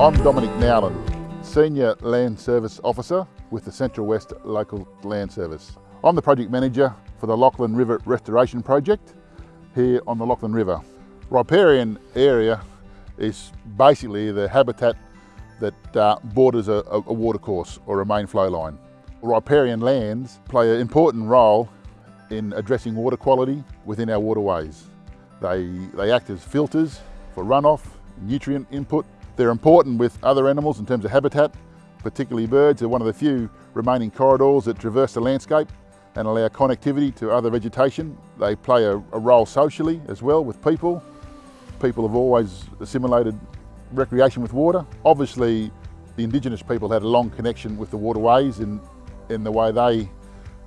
I'm Dominic Nowlan, Senior Land Service Officer with the Central West Local Land Service. I'm the Project Manager for the Lachlan River Restoration Project here on the Lachlan River. Riparian area is basically the habitat that uh, borders a, a watercourse or a main flow line. Riparian lands play an important role in addressing water quality within our waterways. They, they act as filters for runoff, nutrient input. They're important with other animals in terms of habitat, particularly birds. They're one of the few remaining corridors that traverse the landscape and allow connectivity to other vegetation. They play a, a role socially as well with people. People have always assimilated recreation with water. Obviously, the Indigenous people had a long connection with the waterways in, in the way they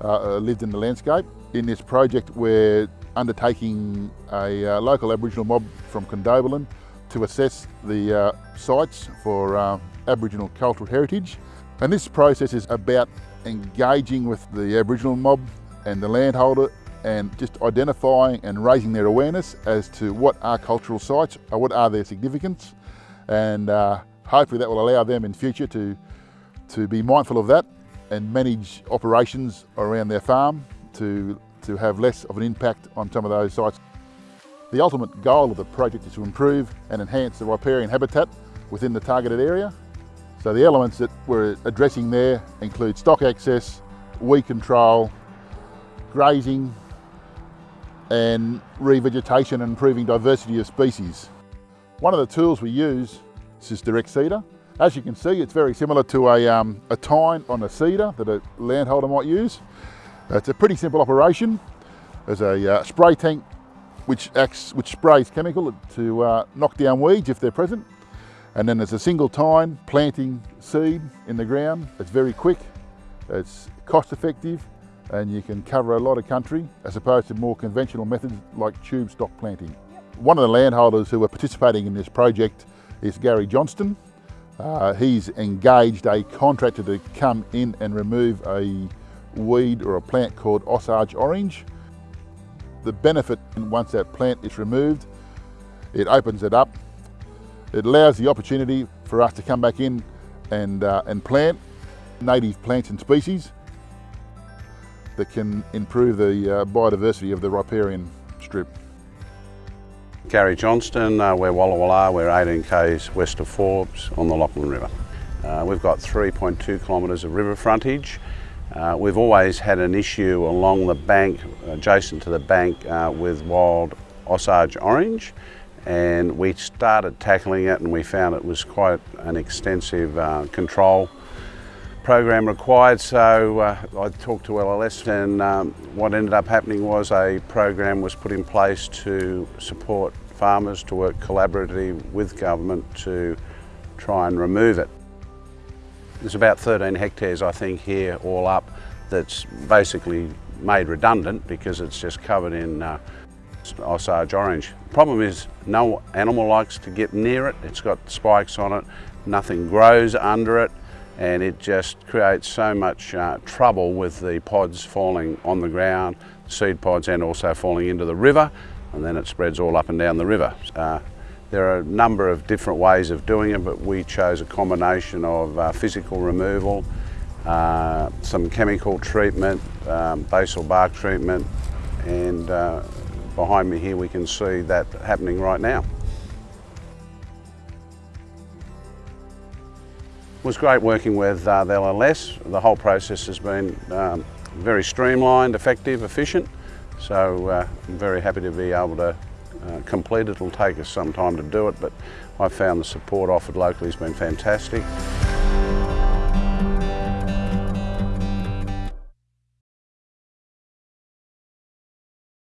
uh, uh, lived in the landscape. In this project, we're undertaking a uh, local Aboriginal mob from Condobolin to assess the uh, sites for uh, Aboriginal cultural heritage. And this process is about engaging with the Aboriginal mob and the landholder and just identifying and raising their awareness as to what are cultural sites or what are their significance and uh, hopefully that will allow them in future to, to be mindful of that and manage operations around their farm to, to have less of an impact on some of those sites. The ultimate goal of the project is to improve and enhance the riparian habitat within the targeted area. So the elements that we're addressing there include stock access, weed control, grazing, and revegetation and improving diversity of species. One of the tools we use is direct seeder. As you can see, it's very similar to a, um, a tine on a seeder that a landholder might use. It's a pretty simple operation. There's a uh, spray tank which acts, which sprays chemical to uh, knock down weeds if they're present. And then there's a single tine planting seed in the ground. It's very quick, it's cost effective, and you can cover a lot of country as opposed to more conventional methods like tube stock planting. One of the landholders who are participating in this project is Gary Johnston. Uh, he's engaged a contractor to come in and remove a weed or a plant called Osage orange. The benefit once that plant is removed, it opens it up. It allows the opportunity for us to come back in and, uh, and plant native plants and species that can improve the uh, biodiversity of the riparian strip. Gary Johnston, uh, we're Walla Walla, we're 18 k's west of Forbes on the Lachlan River. Uh, we've got 3.2 kilometres of river frontage. Uh, we've always had an issue along the bank, adjacent to the bank, uh, with wild Osage orange and we started tackling it and we found it was quite an extensive uh, control program required so uh, I talked to LLS and um, what ended up happening was a program was put in place to support farmers to work collaboratively with government to try and remove it. There's about 13 hectares I think here all up that's basically made redundant because it's just covered in uh, Osage orange. Problem is no animal likes to get near it, it's got spikes on it, nothing grows under it and it just creates so much uh, trouble with the pods falling on the ground, seed pods and also falling into the river and then it spreads all up and down the river. Uh, there are a number of different ways of doing it but we chose a combination of uh, physical removal, uh, some chemical treatment, um, basal bark treatment and uh, behind me here we can see that happening right now. It was great working with uh, the LLS. The whole process has been um, very streamlined, effective, efficient. So uh, I'm very happy to be able to uh, complete it. It'll take us some time to do it, but I've found the support offered locally has been fantastic.